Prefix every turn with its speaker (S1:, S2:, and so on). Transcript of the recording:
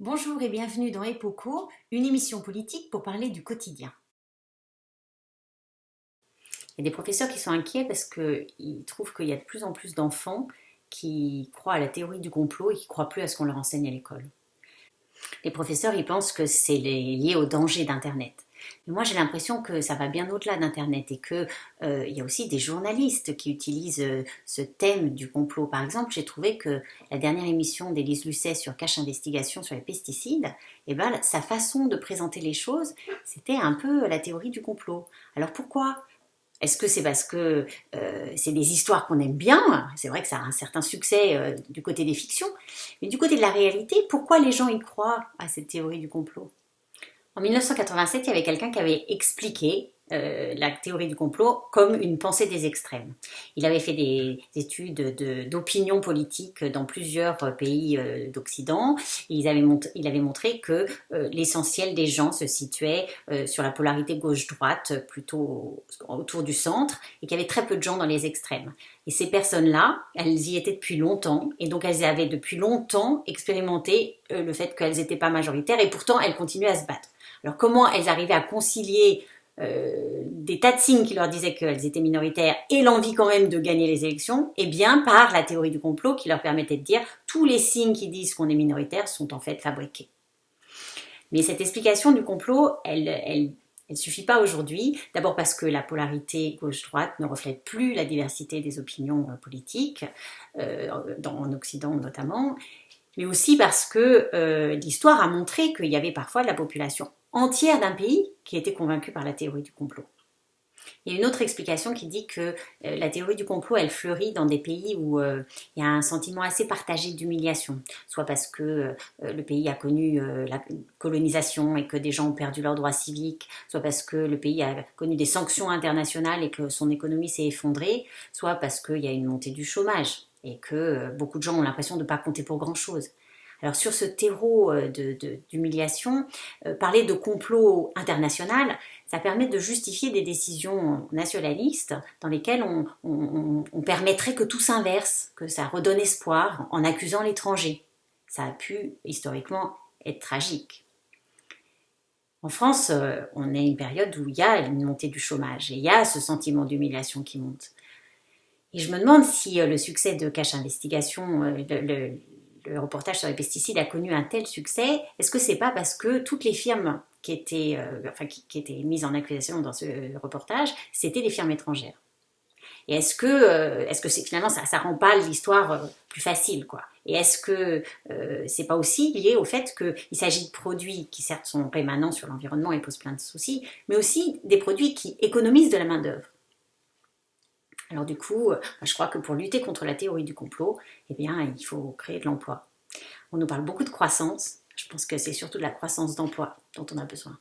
S1: Bonjour et bienvenue dans Epoco, une émission politique pour parler du quotidien. Il y a des professeurs qui sont inquiets parce qu'ils trouvent qu'il y a de plus en plus d'enfants qui croient à la théorie du complot et qui ne croient plus à ce qu'on leur enseigne à l'école. Les professeurs, ils pensent que c'est lié au danger d'Internet. Moi, j'ai l'impression que ça va bien au-delà d'Internet et qu'il euh, y a aussi des journalistes qui utilisent euh, ce thème du complot. Par exemple, j'ai trouvé que la dernière émission d'Élise Lucet sur Cache Investigation sur les pesticides, eh ben, sa façon de présenter les choses, c'était un peu la théorie du complot. Alors pourquoi? Est-ce que c'est parce que euh, c'est des histoires qu'on aime bien? C'est vrai que ça a un certain succès du côté des fictions, mais du côté de la réalité, pourquoi les gens y croient à cette théorie du complot? En 1987, il y avait quelqu'un qui avait expliqué euh, la théorie du complot comme une pensée des extrêmes. Il avait fait des études d'opinion politique dans plusieurs pays euh, d'Occident. Il, avait montré que euh, l'essentiel des gens se situait sur la polarité gauche-droite, plutôt autour du centre, et qu'il y avait très peu de gens dans les extrêmes. Et ces personnes-là, elles y étaient depuis longtemps, et donc elles avaient depuis longtemps expérimenté le fait qu'elles n'étaient pas majoritaires, et pourtant elles continuaient à se battre. Alors comment elles arrivaient à concilier euh, des tas de signes qui leur disaient qu'elles étaient minoritaires et l'envie quand même de gagner les élections Eh bien par la théorie du complot qui leur permettait de dire tous les signes qui disent qu'on est minoritaire sont en fait fabriqués. Mais cette explication du complot, elle, elle, elle suffit pas aujourd'hui. D'abord parce que la polarité gauche-droite ne reflète plus la diversité des opinions euh, politiques, euh, en Occident notamment, mais aussi parce que euh, l'histoire a montré qu'il y avait parfois la population entière d'un pays qui était convaincu par la théorie du complot. Il y a une autre explication qui dit que euh, la théorie du complot, elle fleurit dans des pays où euh, il y a un sentiment assez partagé d'humiliation, soit parce que le pays a connu la colonisation et que des gens ont perdu leurs droits civiques, soit parce que le pays a connu des sanctions internationales et que son économie s'est effondrée, soit parce qu'il y a une montée du chômage et que beaucoup de gens ont l'impression de ne pas compter pour grand-chose. Alors sur ce terreau euh, d'humiliation, euh, parler de complot international, ça permet de justifier des décisions nationalistes dans lesquelles on, permettrait que tout s'inverse, que ça redonne espoir en accusant l'étranger. Ça a pu historiquement être tragique. En France, euh, on est une période où il y a une montée du chômage et il y a ce sentiment d'humiliation qui monte. Et je me demande si le succès de Cache Investigation, le, le reportage sur les pesticides a connu un tel succès, est-ce que c'est pas parce que toutes les firmes qui étaient, euh, enfin, qui, étaient mises en accusation dans ce reportage, c'était des firmes étrangères? Et est-ce que, euh, est-ce que finalement ça, ça rend pas l'histoire euh, plus facile, quoi? Et est-ce que c'est pas aussi lié au fait qu'il s'agit de produits qui certes sont rémanents sur l'environnement et posent plein de soucis, mais aussi des produits qui économisent de la main d'œuvre alors du coup, euh, je crois que pour lutter contre la théorie du complot, eh bien, il faut créer de l'emploi. On nous parle beaucoup de croissance. Je pense que c'est surtout de la croissance d'emploi dont on a besoin.